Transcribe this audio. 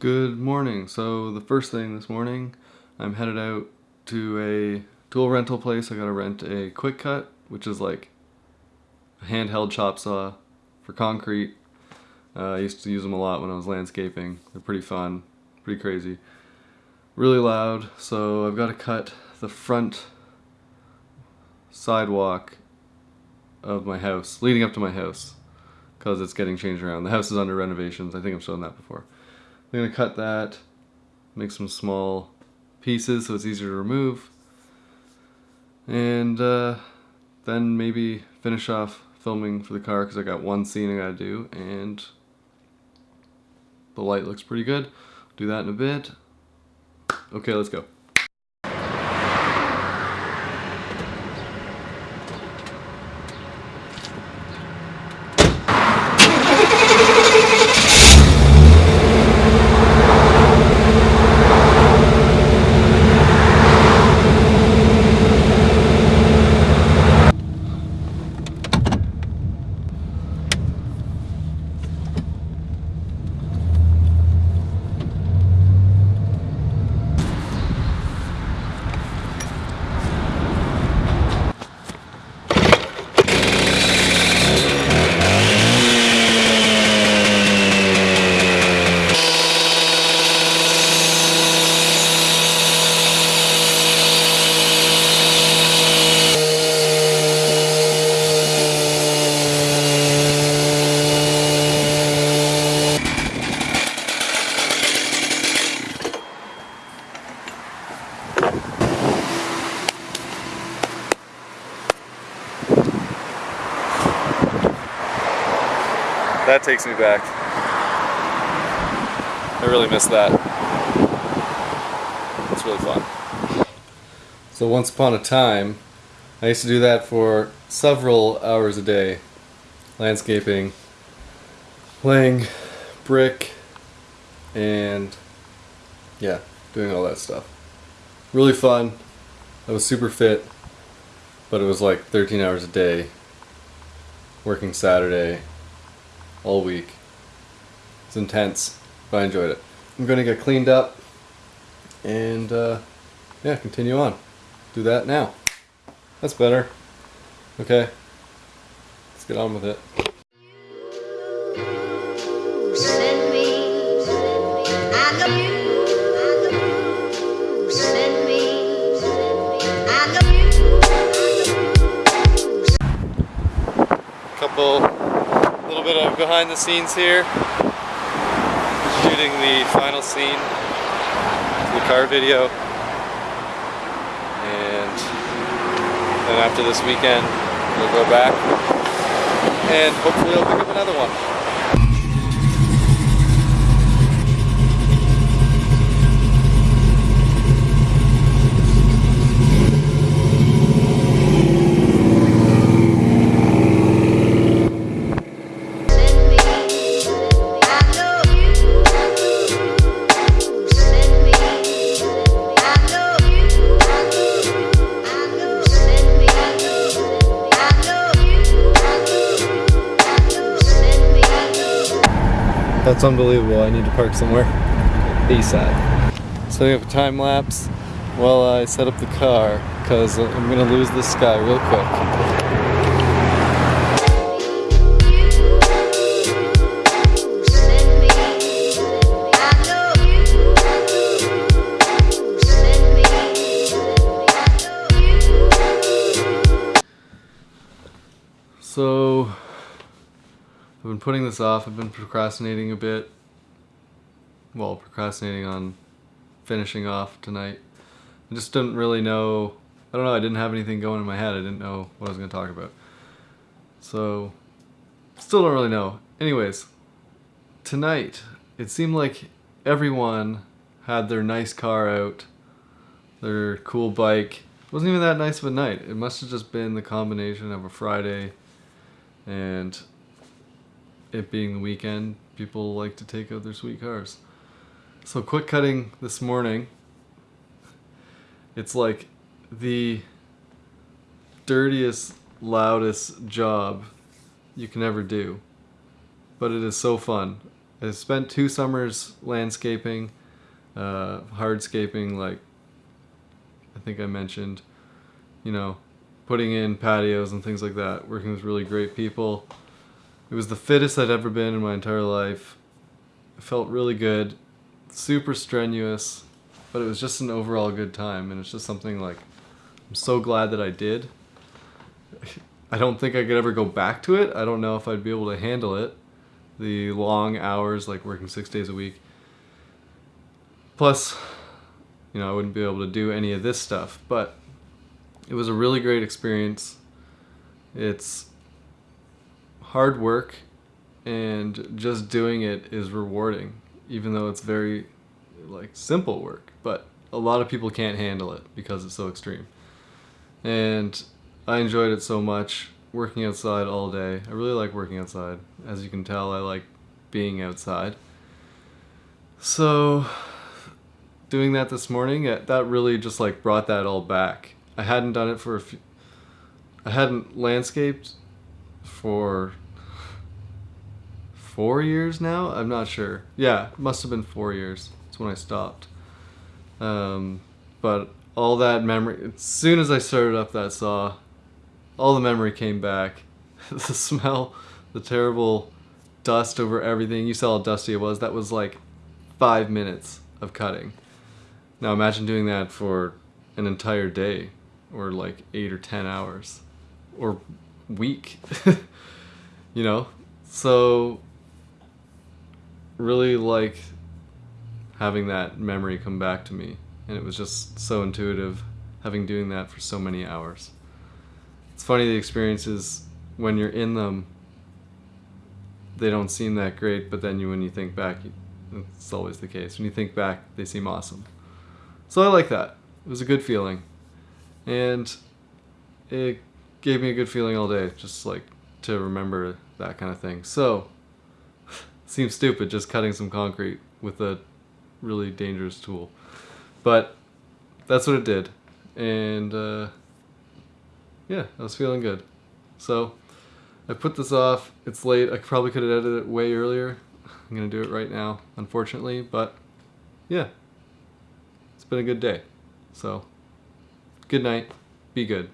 Good morning. So the first thing this morning, I'm headed out to a tool rental place. I gotta rent a quick cut, which is like a handheld chop saw for concrete. Uh, I used to use them a lot when I was landscaping. They're pretty fun, pretty crazy. Really loud, so I've got to cut the front sidewalk of my house, leading up to my house, because it's getting changed around. The house is under renovations. I think I've shown that before. I'm gonna cut that, make some small pieces so it's easier to remove, and uh, then maybe finish off filming for the car because I got one scene I gotta do, and the light looks pretty good. Do that in a bit. Okay, let's go. That takes me back. I really miss that. It's really fun. So once upon a time, I used to do that for several hours a day. Landscaping, playing brick, and yeah, doing all that stuff. Really fun. I was super fit, but it was like 13 hours a day, working Saturday, all week. It's intense, but I enjoyed it. I'm gonna get cleaned up and uh, yeah, continue on. Do that now. That's better. Okay, let's get on with it. Send me, I love you. Send me, I love you. Couple, little bit of behind the scenes here. Shooting the final scene, the car video. And then after this weekend, we'll go back and hopefully I'll pick up another one. That's unbelievable. I need to park somewhere. ASAP. we have a time lapse while I set up the car because I'm going to lose this guy real quick. Send I've been putting this off. I've been procrastinating a bit. Well, procrastinating on finishing off tonight. I just didn't really know. I don't know. I didn't have anything going in my head. I didn't know what I was going to talk about. So, still don't really know. Anyways, tonight, it seemed like everyone had their nice car out, their cool bike. It wasn't even that nice of a night. It must have just been the combination of a Friday and it being the weekend, people like to take out their sweet cars. So quick cutting this morning. It's like the dirtiest, loudest job you can ever do. But it is so fun. I spent two summers landscaping, uh, hardscaping, like I think I mentioned, you know, putting in patios and things like that, working with really great people. It was the fittest I'd ever been in my entire life. It felt really good, super strenuous, but it was just an overall good time. And it's just something like, I'm so glad that I did. I don't think I could ever go back to it. I don't know if I'd be able to handle it. The long hours, like working six days a week. Plus, you know, I wouldn't be able to do any of this stuff. But it was a really great experience. It's hard work, and just doing it is rewarding, even though it's very like simple work. But a lot of people can't handle it because it's so extreme. And I enjoyed it so much working outside all day. I really like working outside. As you can tell, I like being outside. So doing that this morning, uh, that really just like brought that all back. I hadn't done it for a few I hadn't landscaped for 4 years now. I'm not sure. Yeah, must have been 4 years. That's when I stopped. Um, but all that memory as soon as I started up that saw, all the memory came back. the smell, the terrible dust over everything. You saw how dusty it was. That was like five minutes of cutting. Now imagine doing that for an entire day, or like eight or ten hours, or week. you know, so really like having that memory come back to me, and it was just so intuitive, having doing that for so many hours. It's funny the experiences when you're in them they don't seem that great but then you when you think back it's always the case. When you think back they seem awesome. So i like that. It was a good feeling. And it gave me a good feeling all day just like to remember that kind of thing. So seems stupid just cutting some concrete with a really dangerous tool but that's what it did and uh, yeah, I was feeling good. So I put this off. It's late. I probably could have edited it way earlier. I'm going to do it right now, unfortunately. But yeah, it's been a good day. So good night. Be good.